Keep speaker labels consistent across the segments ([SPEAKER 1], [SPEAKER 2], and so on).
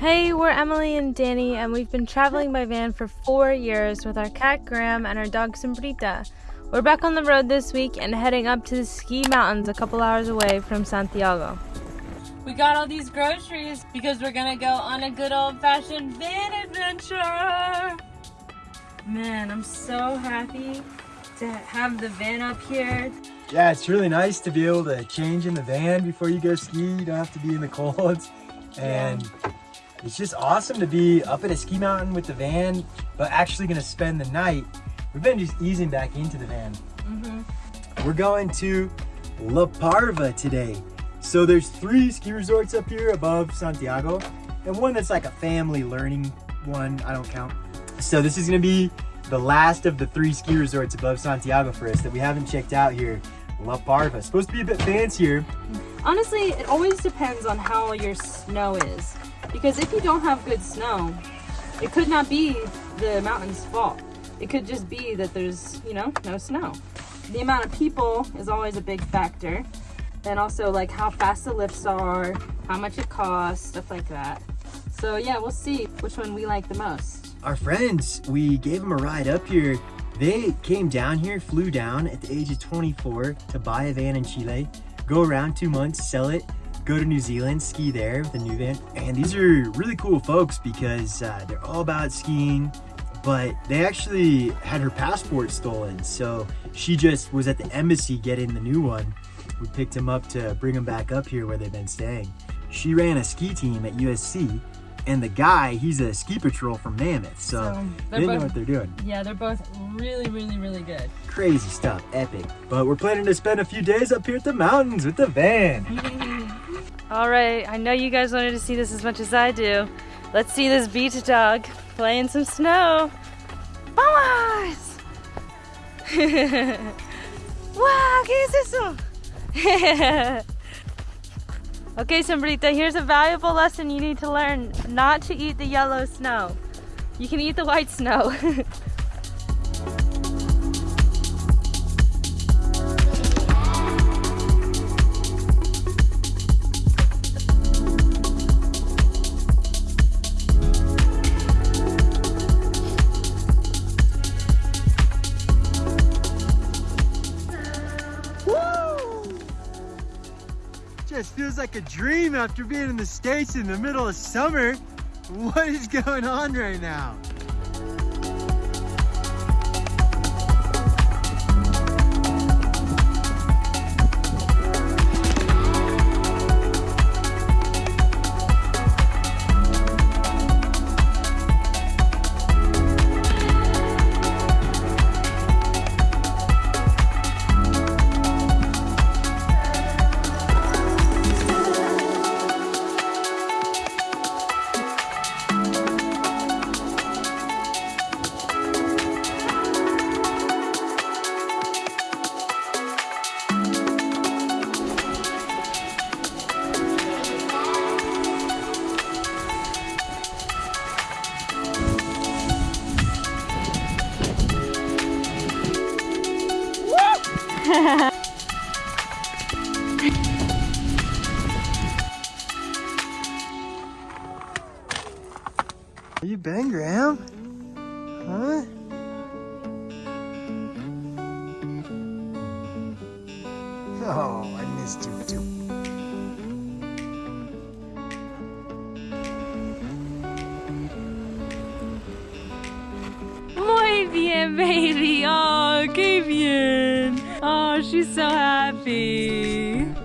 [SPEAKER 1] Hey, we're Emily and Danny, and we've been traveling by van for four years with our cat Graham and our dog Sombrita. We're back on the road this week and heading up to the ski mountains a couple hours away from Santiago. We got all these groceries because we're gonna go on a good old fashioned van adventure. Man, I'm so happy to have the van up here.
[SPEAKER 2] Yeah, it's really nice to be able to change in the van before you go ski. You don't have to be in the cold. And yeah. It's just awesome to be up at a ski mountain with the van, but actually gonna spend the night We've been just easing back into the van. Mm -hmm. We're going to La Parva today. So there's three ski resorts up here above Santiago and one that's like a family learning one. I don't count. So this is gonna be the last of the three ski resorts above Santiago for us that we haven't checked out here. La Parva. Supposed to be a bit fancier.
[SPEAKER 1] Honestly, it always depends on how your snow is. Because if you don't have good snow, it could not be the mountain's fault. It could just be that there's, you know, no snow. The amount of people is always a big factor. And also like how fast the lifts are, how much it costs, stuff like that. So yeah, we'll see which one we like the most.
[SPEAKER 2] Our friends, we gave them a ride up here. They came down here, flew down at the age of 24 to buy a van in Chile, go around two months, sell it, go to New Zealand, ski there with a new van. And these are really cool folks because uh, they're all about skiing, but they actually had her passport stolen. So she just was at the embassy getting the new one. We picked him up to bring him back up here where they've been staying. She ran a ski team at USC and the guy, he's a ski patrol from Mammoth. So, so they both, know what they're doing.
[SPEAKER 1] Yeah, they're both really, really, really good.
[SPEAKER 2] Crazy stuff, epic. But we're planning to spend a few days up here at the mountains with the van.
[SPEAKER 1] All right, I know you guys wanted to see this as much as I do. Let's see this beach dog playing some snow. Vamos! wow, ¿qué es eso? okay, Sombrita, here's a valuable lesson you need to learn. Not to eat the yellow snow. You can eat the white snow.
[SPEAKER 2] like a dream after being in the States in the middle of summer. What is going on right now? Are you Ben Graham? Huh? Oh, I missed you too.
[SPEAKER 1] Muy bien, baby. Oh, so happy.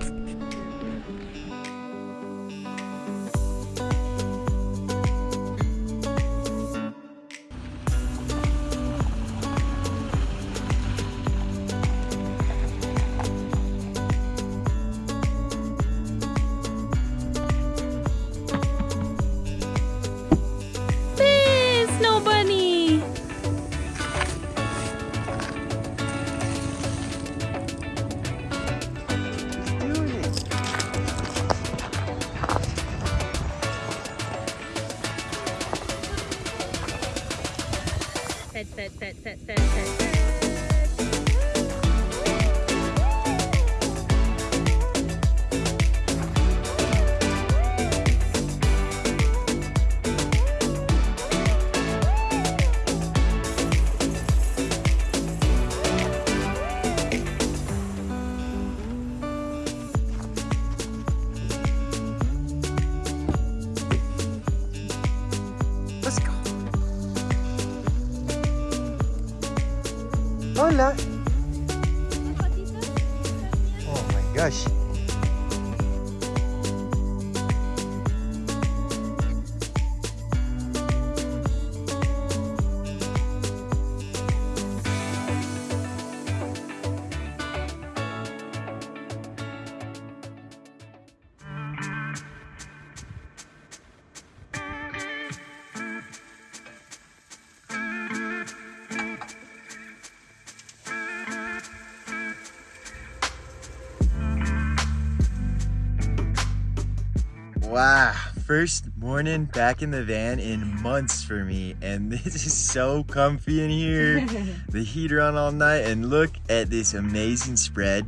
[SPEAKER 2] Wow, first morning back in the van in months for me and this is so comfy in here. the heater on all night and look at this amazing spread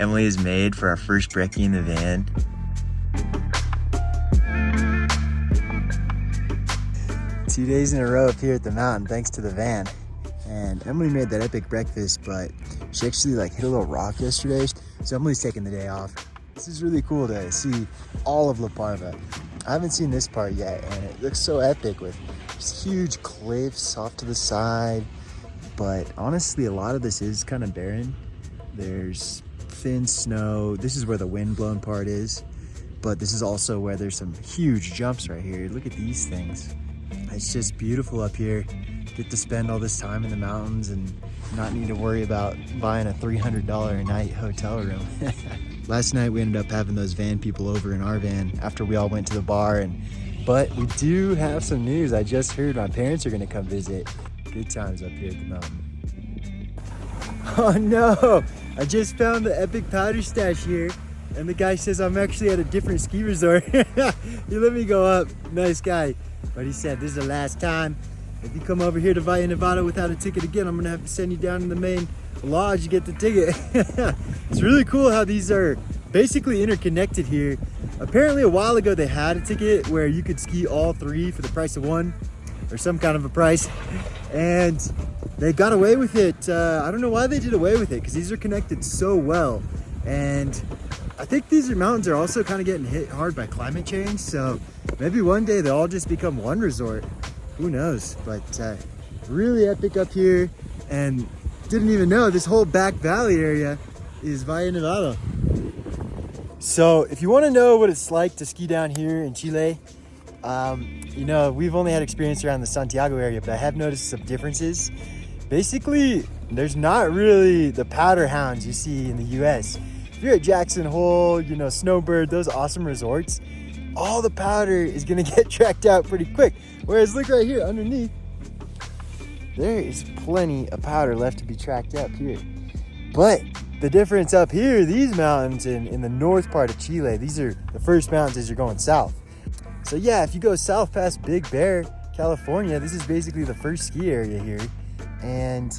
[SPEAKER 2] Emily has made for our first brekkie in the van. Two days in a row up here at the mountain thanks to the van. And Emily made that epic breakfast, but she actually like hit a little rock yesterday. So Emily's taking the day off. This is really cool to see all of La Parva. I haven't seen this part yet and it looks so epic with just huge cliffs off to the side. But honestly, a lot of this is kind of barren. There's thin snow. This is where the windblown part is. But this is also where there's some huge jumps right here. Look at these things. It's just beautiful up here. Get to spend all this time in the mountains and not need to worry about buying a $300 a night hotel room. Last night we ended up having those van people over in our van after we all went to the bar and but we do have some news. I just heard my parents are gonna come visit. Good times up here at the mountain. Oh no! I just found the epic powder stash here and the guy says I'm actually at a different ski resort. he let me go up. Nice guy. But he said this is the last time. If you come over here to Valle Nevado without a ticket again, I'm gonna have to send you down to the main lodge to get the ticket. it's really cool how these are basically interconnected here. Apparently a while ago they had a ticket where you could ski all three for the price of one or some kind of a price. And they got away with it. Uh, I don't know why they did away with it because these are connected so well. And I think these mountains are also kind of getting hit hard by climate change. So maybe one day they'll all just become one resort. Who knows? But uh, really epic up here. And didn't even know this whole back valley area is Valle Nevado. So if you want to know what it's like to ski down here in Chile, um, you know, we've only had experience around the Santiago area, but I have noticed some differences. Basically, there's not really the powder hounds you see in the US. If you're at Jackson Hole, you know, Snowbird, those awesome resorts, all the powder is gonna get tracked out pretty quick. Whereas look right here underneath, there is plenty of powder left to be tracked up here. But the difference up here, these mountains in, in the north part of Chile, these are the first mountains as you're going south. So yeah, if you go south past Big Bear, California, this is basically the first ski area here. And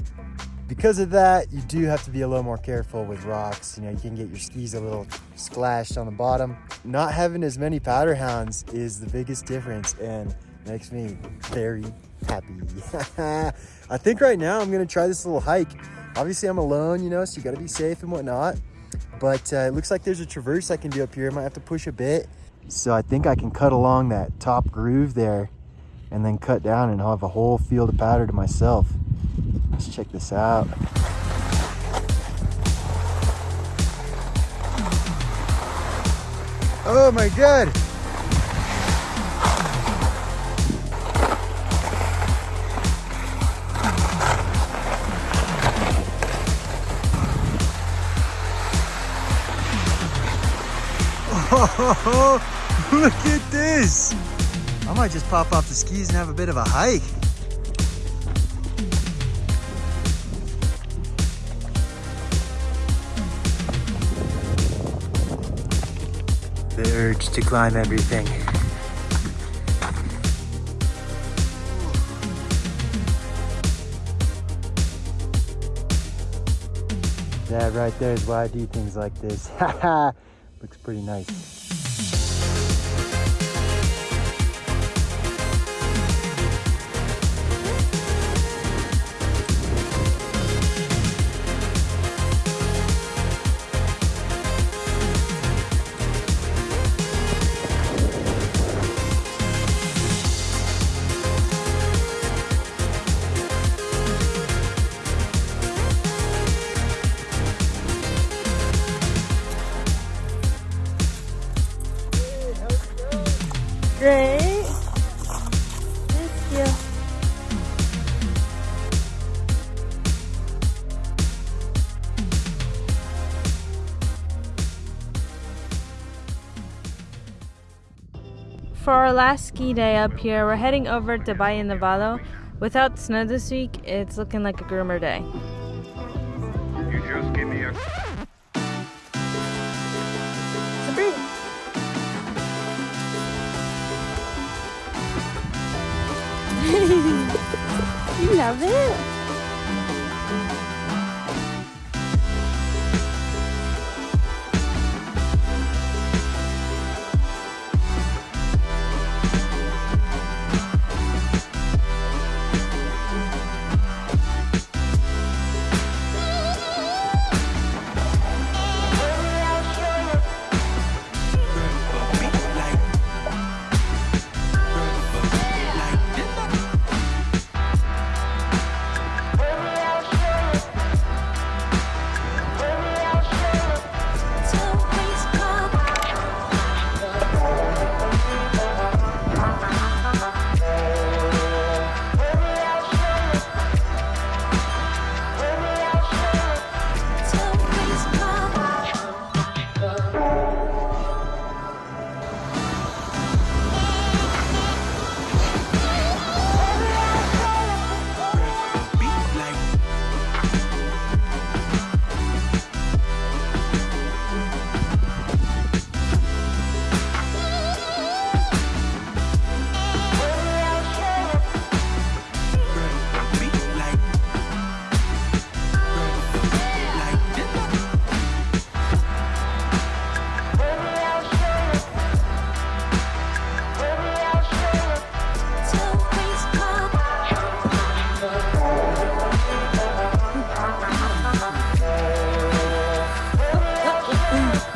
[SPEAKER 2] because of that, you do have to be a little more careful with rocks. You know, you can get your skis a little splashed on the bottom. Not having as many powder hounds is the biggest difference and makes me very happy. I think right now I'm gonna try this little hike. Obviously I'm alone, you know, so you gotta be safe and whatnot. But uh, it looks like there's a traverse I can do up here. I might have to push a bit. So I think I can cut along that top groove there and then cut down and I'll have a whole field of powder to myself. Let's check this out. Oh my God. Oh, look at this. I might just pop off the skis and have a bit of a hike. The urge to climb everything. That right there is why I do things like this. Looks pretty nice. great. Thank you.
[SPEAKER 1] For our last ski day up here, we're heading over to Valle Nevado. Without snow this week, it's looking like a groomer day.
[SPEAKER 3] you
[SPEAKER 1] love it?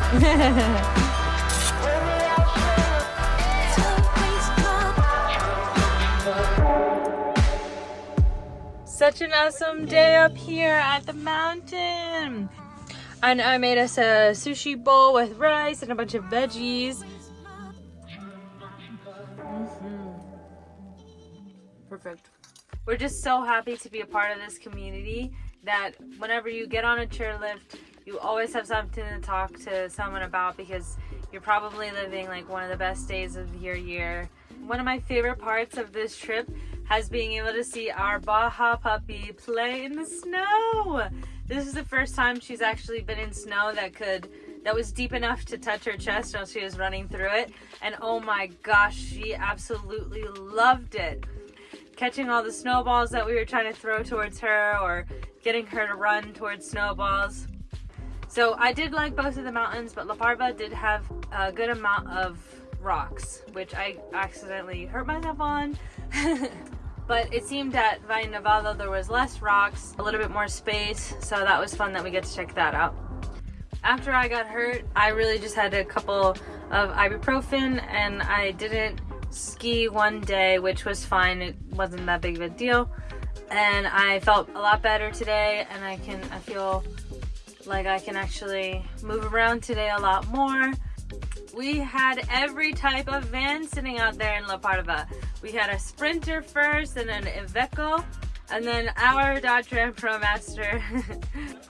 [SPEAKER 1] Such an awesome day up here at the mountain. And I made us a sushi bowl with rice and a bunch of veggies. Mm -hmm. Perfect. We're just so happy to be a part of this community that whenever you get on a chairlift, you always have something to talk to someone about because you're probably living like one of the best days of your year. One of my favorite parts of this trip has being able to see our Baja puppy play in the snow. This is the first time she's actually been in snow that could that was deep enough to touch her chest while she was running through it. And oh my gosh, she absolutely loved it. Catching all the snowballs that we were trying to throw towards her or getting her to run towards snowballs. So I did like both of the mountains, but La Parva did have a good amount of rocks, which I accidentally hurt myself on. but it seemed at Valle Nevado there was less rocks, a little bit more space, so that was fun that we get to check that out. After I got hurt, I really just had a couple of ibuprofen and I didn't ski one day, which was fine. It wasn't that big of a deal. And I felt a lot better today and I can, I feel like I can actually move around today a lot more. We had every type of van sitting out there in La Parva. We had a Sprinter first and an Iveco and then our Dodge Ram ProMaster.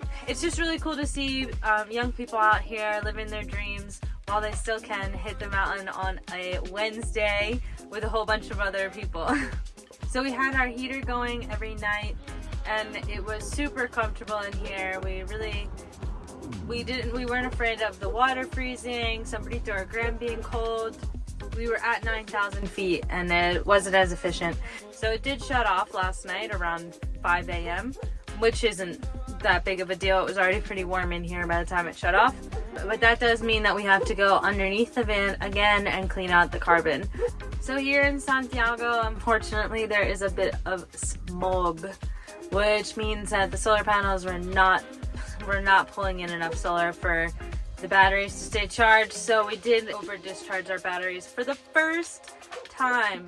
[SPEAKER 1] it's just really cool to see um, young people out here living their dreams while they still can hit the mountain on a Wednesday with a whole bunch of other people. so we had our heater going every night and it was super comfortable in here. We really we didn't we weren't afraid of the water freezing. Sombrita or Graham being cold. We were at 9,000 feet and it wasn't as efficient. So it did shut off last night around 5 a.m which isn't that big of a deal. It was already pretty warm in here by the time it shut off. But that does mean that we have to go underneath the van again and clean out the carbon. So here in Santiago unfortunately there is a bit of smog which means that the solar panels were not we're not pulling in enough solar for the batteries to stay charged. So we did over discharge our batteries for the first time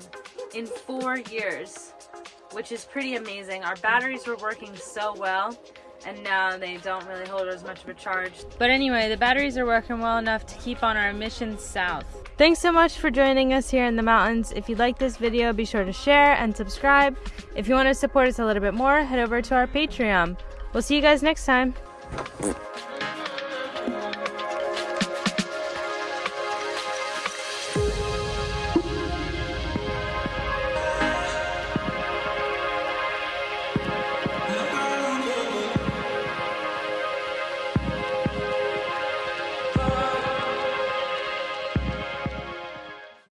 [SPEAKER 1] in four years, which is pretty amazing. Our batteries were working so well and now they don't really hold as much of a charge. But anyway, the batteries are working well enough to keep on our emissions south. Thanks so much for joining us here in the mountains. If you like this video, be sure to share and subscribe. If you want to support us a little bit more, head over to our Patreon. We'll see you guys next time.